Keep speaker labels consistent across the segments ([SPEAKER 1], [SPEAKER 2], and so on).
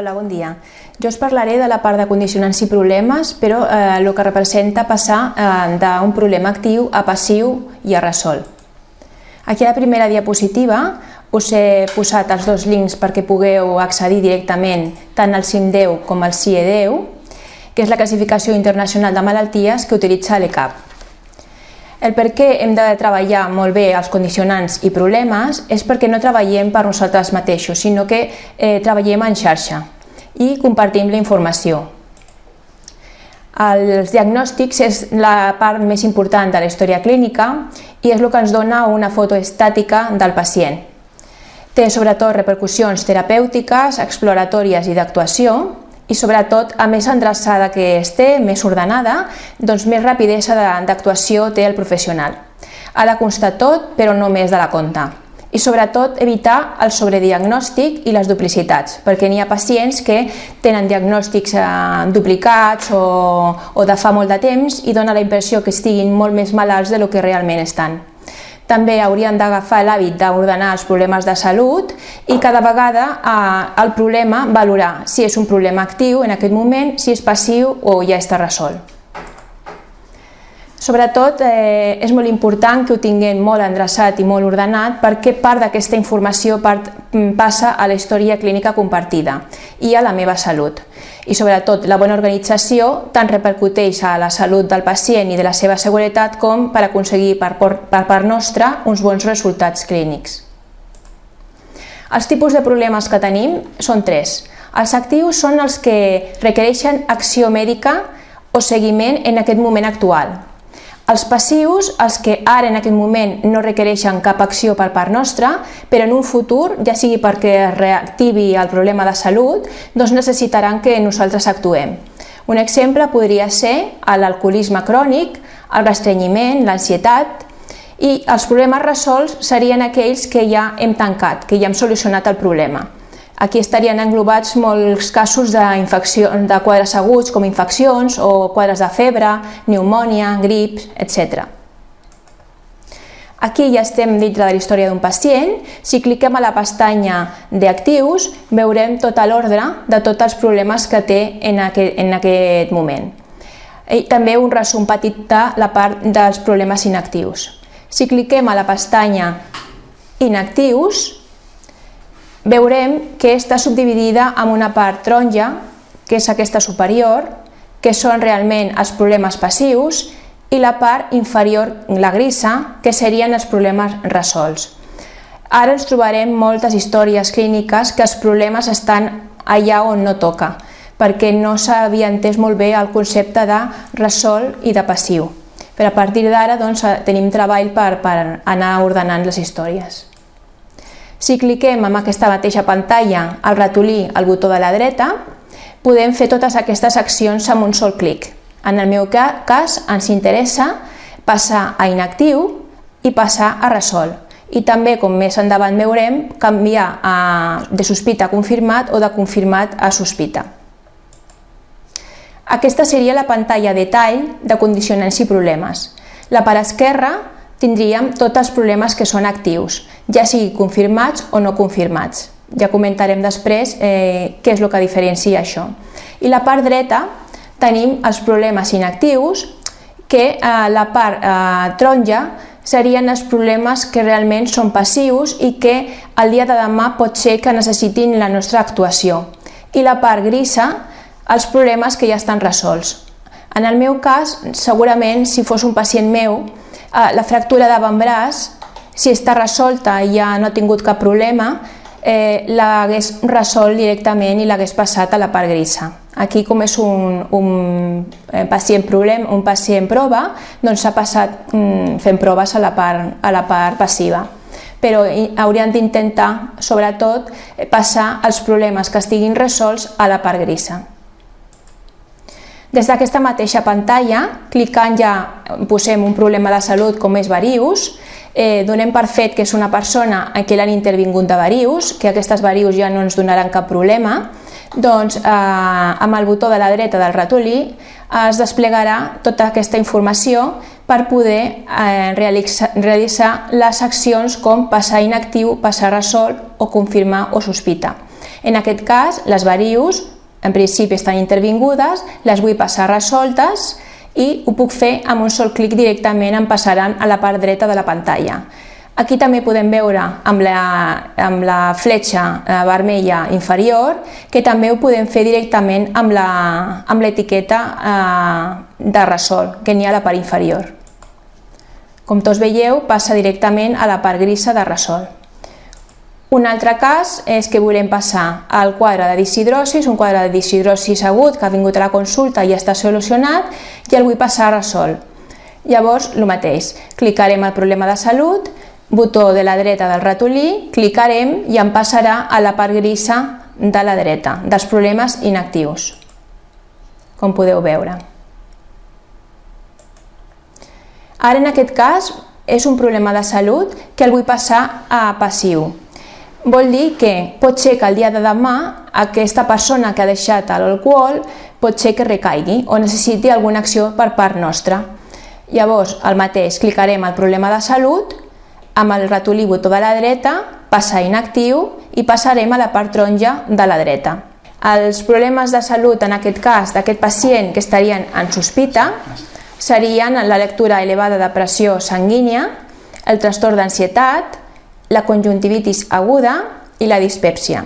[SPEAKER 1] Hola, bon dia. Jo us parlaré de la part de condicionants i problemes, però eh, el que representa passar eh, d'un problema actiu a passiu i a resol. Aquí a la primera diapositiva us he posat els dos links perquè pugueu accedir directament tant al CIM10 com al CIE10, que és la classificació internacional de malalties que utilitza l'ECAP. El per què hem de treballar molt bé els condicionants i problemes és perquè no treballem per nosaltres mateixos, sinó que eh, treballem en xarxa i compartim la informació. Els diagnòstics és la part més important de la història clínica i és el que ens dona una foto estàtica del pacient. Té sobretot repercussions terapèutiques, exploratòries i d'actuació i sobretot, a més endreçada que es té, més ordenada, doncs més rapidesa d'actuació té el professional. Ha de constar tot, però no més de la compta. I sobretot evitar el sobrediagnòstic i les duplicitats, perquè n'hi ha pacients que tenen diagnòstics eh, duplicats o, o de fa molt de temps i dona la impressió que estiguin molt més malalts de lo que realment estan. També haurien d'agafar l'hàbit d'ordenar els problemes de salut i cada vegada eh, el problema valorar si és un problema actiu en aquest moment, si és passiu o ja està resolt. Sobretot eh, és molt important que ho tinguem molt endreçat i molt ordenat perquè part d'aquesta informació part, mm, passa a la història clínica compartida i a la meva salut. I sobretot la bona organització tant repercuteix a la salut del pacient i de la seva seguretat com per aconseguir per, per part nostra uns bons resultats clínics. Els tipus de problemes que tenim són tres. Els actius són els que requereixen acció mèdica o seguiment en aquest moment actual, els passius, els que ara en aquest moment no requereixen cap acció per part nostra, però en un futur, ja sigui perquè es reactivi el problema de salut, doncs necessitaran que nosaltres actuem. Un exemple podria ser l'alcoholisme crònic, el restrenyiment, l'ansietat, i els problemes resolts serien aquells que ja hem tancat, que ja hem solucionat el problema. Aquí estarien englobats molts casos de, de quadres aguts com infeccions o quadres de febre, pneumònia, grips, etc. Aquí ja estem dintre de la història d'un pacient. Si cliquem a la pestanya d'actius, veurem tota l'ordre de tots els problemes que té en aquest, en aquest moment. I també un resum petit de la part dels problemes inactius. Si cliquem a la pestanya inactius, veurem que està subdividida en una part taronja, que és aquesta superior, que són realment els problemes passius, i la part inferior, la grisa, que serien els problemes resolts. Ara ens trobarem moltes històries clíniques que els problemes estan allà on no toca, perquè no s'havia entès molt bé el concepte de resol i de passiu. Però a partir d'ara doncs, tenim treball per, per anar ordenant les històries. Si cliquem en aquesta mateixa pantalla al ratolí al botó de la dreta, podem fer totes aquestes accions amb un sol clic. En el meu cas ens interessa passar a inactiu i passar a resol. I també, com més endavant veurem, canviar a, de sospita a confirmat o de confirmat a sospita. Aquesta seria la pantalla de tall de condicionants i problemes. La part esquerra tindríem tots els problemes que són actius, ja sigui confirmats o no confirmats. Ja comentarem després eh, què és el que diferencia això. I la part dreta tenim els problemes inactius, que eh, la part eh, taronja serien els problemes que realment són passius i que el dia de demà pot ser que necessitin la nostra actuació. I la part grisa, els problemes que ja estan resolts. En el meu cas, segurament, si fos un pacient meu, Eh, la fractura d'avantbraç, si està resolta i ja no ha tingut cap problema, eh, l'hagués resolt directament i l'hagués passat a la part grisa. Aquí, com és un, un eh, pacient problem, un pacient prova, doncs s'ha passat mm, fent proves a la part, a la part passiva però haurien d'intentar, sobretot, passar els problemes que estiguin resolts a la part grisa. Des d'aquesta mateixa pantalla, clicant ja posem un problema de salut com és varius, eh, donem per fet que és una persona a qui l'han intervingut de varius, que aquestes varius ja no ens donaran cap problema, doncs eh, amb el botó de la dreta del ratolí es desplegarà tota aquesta informació per poder eh, realitzar, realitzar les accions com passar inactiu, passar resolt o confirmar o sospita. En aquest cas, les varius en principi estan intervingudes, les vull passar resoltes i ho puc fer amb un sol clic directament em passaran a la part dreta de la pantalla. Aquí també podem veure amb la, amb la fletxa eh, vermella inferior que també ho podem fer directament amb l'etiqueta eh, de resol que n'hi ha a la part inferior. Com tots veieu, passa directament a la part grisa de resol. Un altre cas és que volem passar al quadre de disidrosis, un quadre de disidrosis agut que ha vingut a la consulta i està solucionat i el vull passar a resol. Llavors, el mateix, clicarem al problema de salut, botó de la dreta del ratolí, clicarem i em passarà a la part grisa de la dreta, dels problemes inactius, com podeu veure. Ara, en aquest cas, és un problema de salut que el vull passar a passiu. Vol dir que pot ser que el dia de demà aquesta persona que ha deixat l'alcohol pot ser que recaigui o necessiti alguna acció per part nostra. Llavors, el mateix, clicarem al problema de salut, amb el ratolí botó de la dreta, passar inactiu i passarem a la part taronja de la dreta. Els problemes de salut, en aquest cas, d'aquest pacient que estarien en sospita, serien la lectura elevada de pressió sanguínia, el trastorn d'ansietat, la conjuntivitis aguda i la dispèpsia.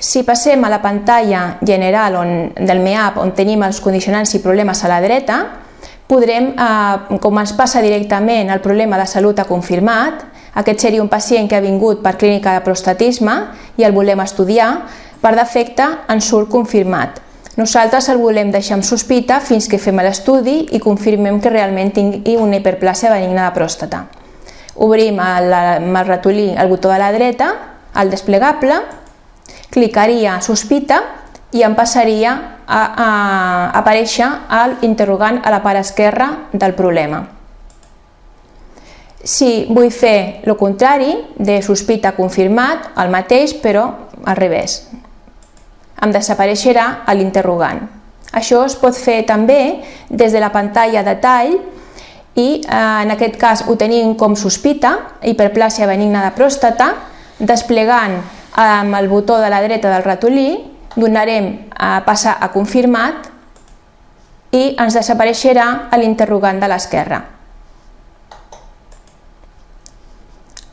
[SPEAKER 1] Si passem a la pantalla general on, del MEAP on tenim els condicionants i problemes a la dreta, podrem, eh, com ens passa directament el problema de salut ha confirmat, aquest seria un pacient que ha vingut per clínica de prostatisme i el volem estudiar, per defecte ens surt confirmat. Nosaltres el volem deixar amb sospita fins que fem l'estudi i confirmem que realment tingui una hiperplàsia benigna de pròstata. Obrim el, amb el ratolí el botó de la dreta, el desplegable, clicaria sospita i em passaria a, a aparèixer l'interrogant a la part esquerra del problema. Si vull fer el contrari, de sospita confirmat, el mateix, però al revés em desapareixerà a l'interrogant. Això es pot fer també des de la pantalla de tall i eh, en aquest cas ho tenim com sospita, hiperplàsia benigna de pròstata, desplegant amb el botó de la dreta del ratolí, donarem a passar a confirmat i ens desapareixerà l'interrogant de l'esquerra.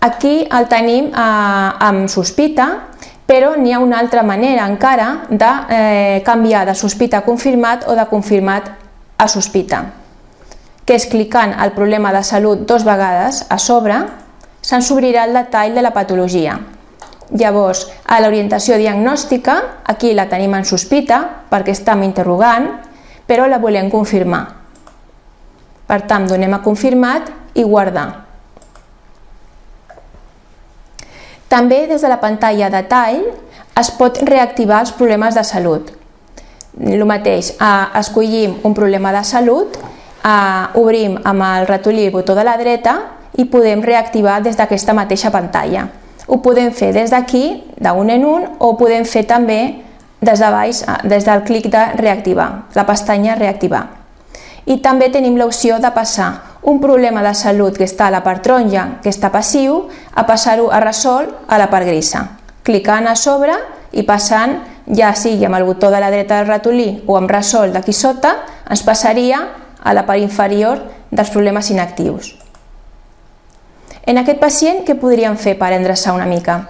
[SPEAKER 1] Aquí el tenim eh, amb sospita però n'hi ha una altra manera encara de eh, canviar de sospita a confirmat o de confirmat a sospita, que és clicant al problema de salut dos vegades a sobre, se'ns obrirà el detall de la patologia. Llavors, a l'orientació diagnòstica, aquí la tenim en sospita perquè estem interrogant, però la volem confirmar. Per tant, donem a confirmat i guardar. També des de la pantalla de tall es pot reactivar els problemes de salut. El mateix, escollim un problema de salut, obrim amb el ratolí el botó de la dreta i podem reactivar des d'aquesta mateixa pantalla. Ho podem fer des d'aquí, d'un en un, o ho podem fer també des de baix, des del clic de reactivar, la pestanya reactivar. I també tenim l'opció de passar un problema de salut que està a la part taronja, que està passiu, a passar-ho a resol a la part grisa. Clicant a sobre i passant, ja sigui amb el botó de la dreta del ratolí o amb resol d'aquí sota, ens passaria a la part inferior dels problemes inactius. En aquest pacient, què podríem fer per endreçar una mica?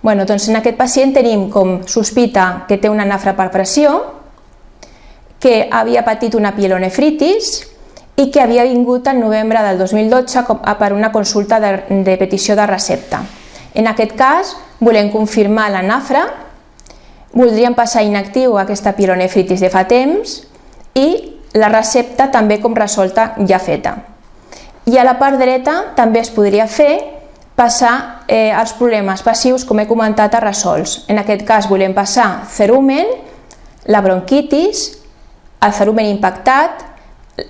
[SPEAKER 1] Bueno, doncs en aquest pacient tenim com sospita que té una nafra per pressió, que havia patit una pielonefritis, i que havia vingut en novembre del 2012 per una consulta de, de petició de recepta. En aquest cas, volem confirmar la nafra, voldríem passar inactiu aquesta pironefritis de fa temps i la recepta també com resolta ja feta. I a la part dreta també es podria fer passar eh, els problemes passius, com he comentat, a resolts. En aquest cas volem passar cerumen, la bronquitis, el cerumen impactat,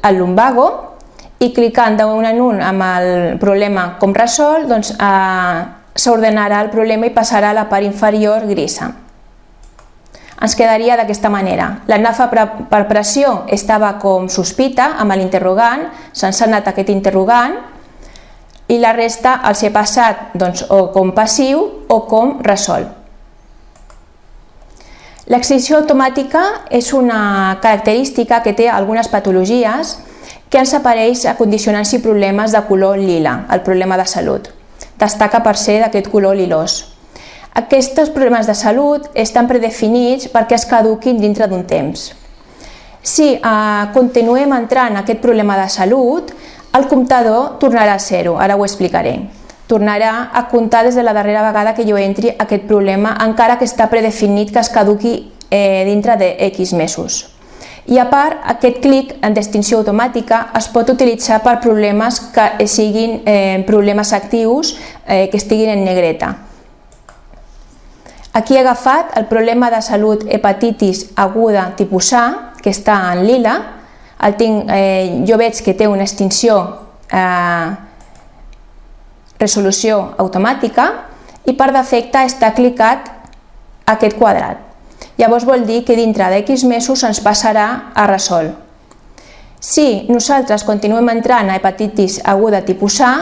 [SPEAKER 1] el lumbago i clicant d'un en un amb el problema com resol, doncs eh, s'ordenarà el problema i passarà a la part inferior grisa. Ens quedaria d'aquesta manera. La nafa per pressió estava com sospita amb l'interrogant, se'ns ha anat aquest interrogant, i la resta els he passat doncs, o com passiu o com resolt. L'extinció automàtica és una característica que té algunes patologies que ens apareix a condicionants i problemes de color lila, el problema de salut. Destaca per ser d'aquest color lilós. Aquests problemes de salut estan predefinits perquè es caduquin dintre d'un temps. Si eh, continuem entrant en aquest problema de salut, el comptador tornarà a zero, ara ho explicaré tornarà a comptar des de la darrera vegada que jo entri aquest problema, encara que està predefinit que es caduqui eh, dintre de X mesos. I a part, aquest clic en distinció automàtica es pot utilitzar per problemes que siguin eh, problemes actius eh, que estiguin en negreta. Aquí he agafat el problema de salut hepatitis aguda tipus A, que està en lila. El tinc, eh, jo veig que té una extinció eh, resolució automàtica i per defecte està clicat aquest quadrat. Llavors vol dir que dintre d'X mesos ens passarà a resol. Si nosaltres continuem entrant a hepatitis aguda tipus A,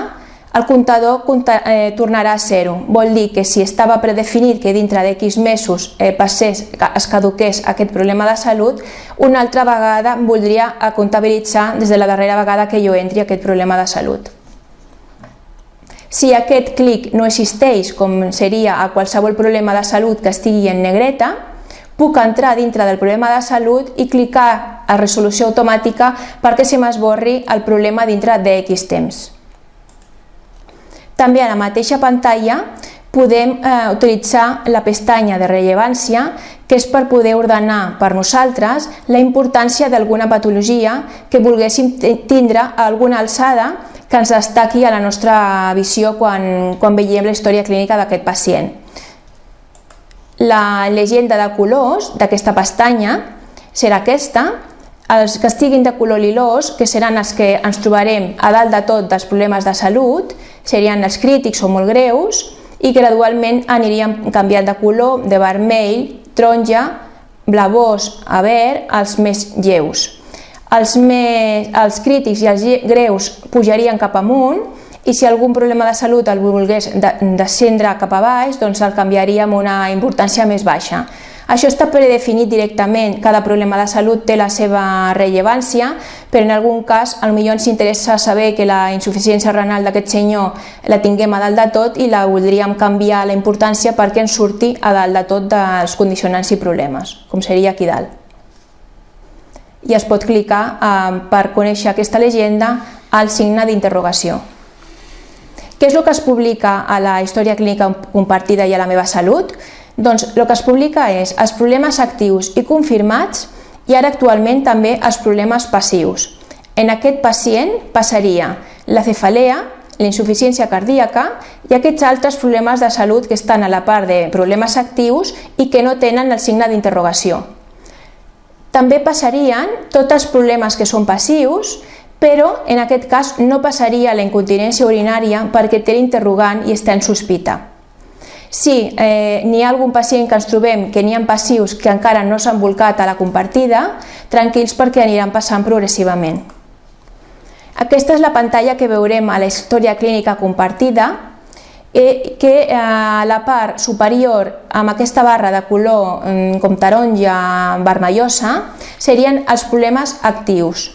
[SPEAKER 1] el comptador eh, tornarà a zero. Vol dir que si estava predefinit que dintre d'X mesos eh, passés, es caduqués aquest problema de salut, una altra vegada voldria comptabilitzar des de la darrera vegada que jo entri aquest problema de salut. Si aquest clic no existeix, com seria a qualsevol problema de salut que estigui en negreta, puc entrar dintre del problema de salut i clicar a resolució automàtica perquè se m'esborri el problema dintre de X temps. També a la mateixa pantalla podem eh, utilitzar la pestanya de rellevància, que és per poder ordenar per nosaltres la importància d'alguna patologia que volguéssim tindre a alguna alçada que ens destaqui a la nostra visió quan, quan veiem la història clínica d'aquest pacient. La llegenda de colors d'aquesta pestanya serà aquesta, els que estiguin de color lilós, que seran els que ens trobarem a dalt de tot dels problemes de salut, serien els crítics o molt greus, i gradualment aniríem canviant de color de vermell, taronja, blavós a verd, els més lleus els, més, els crítics i els greus pujarien cap amunt i si algun problema de salut el volgués descendre cap a baix, doncs el canviaria amb una importància més baixa. Això està predefinit directament, cada problema de salut té la seva rellevància, però en algun cas potser ens interessa saber que la insuficiència renal d'aquest senyor la tinguem a dalt de tot i la voldríem canviar la importància perquè ens surti a dalt de tot dels condicionants i problemes, com seria aquí dalt i es pot clicar eh, per conèixer aquesta llegenda al signe d'interrogació. Què és el que es publica a la història clínica compartida i a la meva salut? Doncs el que es publica és els problemes actius i confirmats i ara actualment també els problemes passius. En aquest pacient passaria la cefalea, la insuficiència cardíaca i aquests altres problemes de salut que estan a la part de problemes actius i que no tenen el signe d'interrogació. També passarien tots els problemes que són passius, però en aquest cas no passaria la incontinència urinària perquè té l'interrogant i està en sospita. Si eh, n'hi ha algun pacient que ens trobem que n'hi ha passius que encara no s'han volcat a la compartida, tranquils perquè aniran passant progressivament. Aquesta és la pantalla que veurem a la història clínica compartida, eh, que a la part superior amb aquesta barra de color mm, com taronja vermellosa serien els problemes actius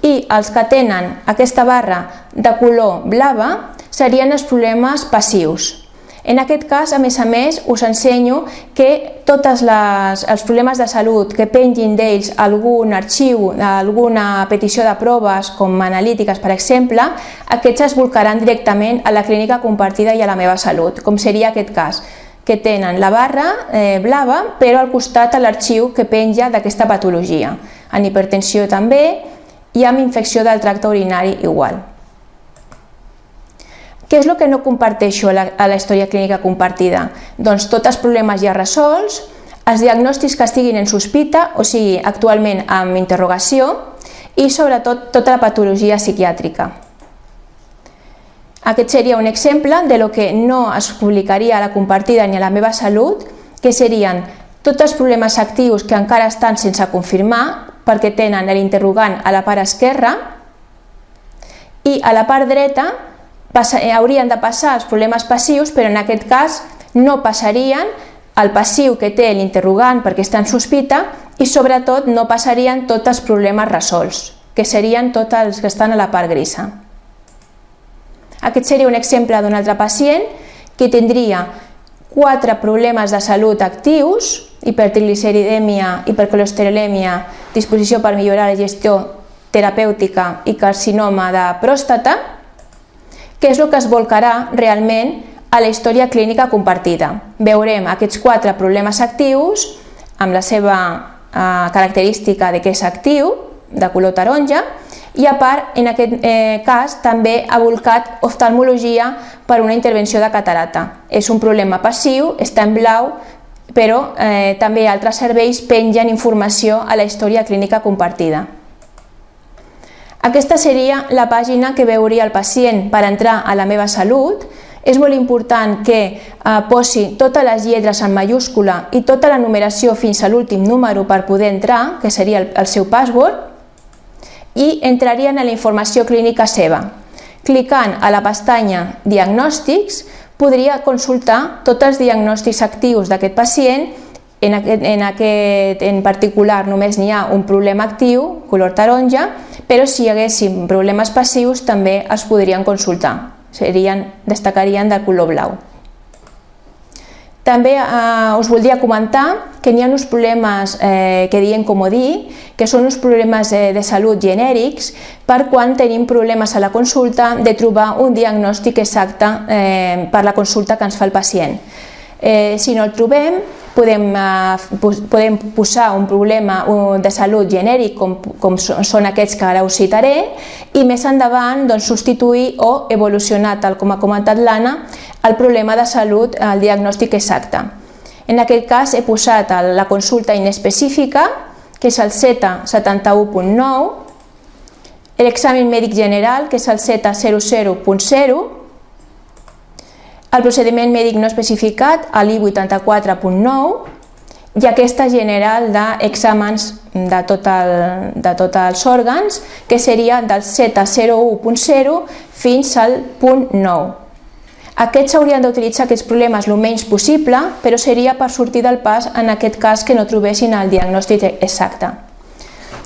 [SPEAKER 1] i els que tenen aquesta barra de color blava serien els problemes passius. En aquest cas, a més a més, us ensenyo que tots els problemes de salut que pengin d'ells algun arxiu, alguna petició de proves, com analítiques, per exemple, aquests es volcaran directament a la clínica compartida i a la meva salut, com seria aquest cas que tenen la barra eh, blava, però al costat a l'arxiu que penja d'aquesta patologia. En hipertensió també i amb infecció del tracte urinari igual. Què és el que no comparteixo a la, a la història clínica compartida? Doncs tots els problemes ja resolts, els diagnòstics que estiguin en sospita, o sigui, actualment amb interrogació, i sobretot tota la patologia psiquiàtrica. Aquest seria un exemple de lo que no es publicaria a la compartida ni a la meva salut, que serien tots els problemes actius que encara estan sense confirmar perquè tenen l'interrogant a la part esquerra i a la part dreta passa, eh, haurien de passar els problemes passius, però en aquest cas no passarien el passiu que té l'interrogant perquè està en sospita i sobretot no passarien tots els problemes resolts, que serien tots els que estan a la part grisa. Aquest seria un exemple d'un altre pacient que tindria quatre problemes de salut actius, hipertrigliceridèmia, hipercolesterolèmia, disposició per millorar la gestió terapèutica i carcinoma de pròstata, que és el que es volcarà realment a la història clínica compartida. Veurem aquests quatre problemes actius amb la seva eh, característica de que és actiu, de color taronja, i a part, en aquest eh, cas, també ha volcat oftalmologia per una intervenció de catarata. És un problema passiu, està en blau, però eh, també altres serveis pengen informació a la història clínica compartida. Aquesta seria la pàgina que veuria el pacient per entrar a la meva salut. És molt important que eh, posi totes les lletres en mayúscula i tota la numeració fins a l'últim número per poder entrar, que seria el, el seu password, i entrarien a la informació clínica seva. Clicant a la pestanya Diagnòstics, podria consultar tots els diagnòstics actius d'aquest pacient en aquest, en aquest en particular només n'hi ha un problema actiu, color taronja, però si hi haguéssim problemes passius també els podrien consultar, serien, destacarien del color blau. També eh, us voldria comentar que n'hi ha uns problemes eh, que diem comodí, que són uns problemes eh, de salut genèrics per quan tenim problemes a la consulta de trobar un diagnòstic exacte eh, per la consulta que ens fa el pacient. Eh, si no el trobem, podem, eh, podem posar un problema de salut genèric com, com són aquests que ara us citaré i més endavant doncs, substituir o evolucionar, tal com ha comentat l'Anna, el problema de salut al diagnòstic exacte. En aquest cas he posat la consulta inespecífica, que és el CETA 71.9, l'examen mèdic general, que és el CETA 00.0, el procediment mèdic no especificat a l'I84.9 i aquesta general d'exàmens de, tot el, de tots els òrgans, que seria del Z01.0 fins al punt 9. Aquests s'haurien d'utilitzar aquests problemes el menys possible, però seria per sortir del pas en aquest cas que no trobessin el diagnòstic exacte.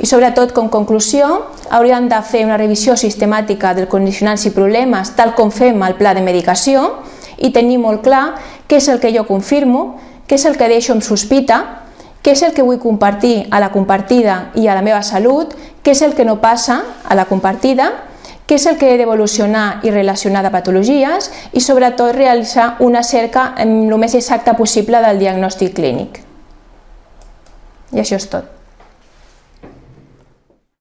[SPEAKER 1] I sobretot, com conclusió, hauríem de fer una revisió sistemàtica dels condicionants i problemes, tal com fem al pla de medicació, i tenir molt clar què és el que jo confirmo, què és el que deixo amb sospita, què és el que vull compartir a la compartida i a la meva salut, què és el que no passa a la compartida, què és el que he d'evolucionar i relacionar de patologies i sobretot realitzar una cerca el més exacta possible del diagnòstic clínic. I això és tot.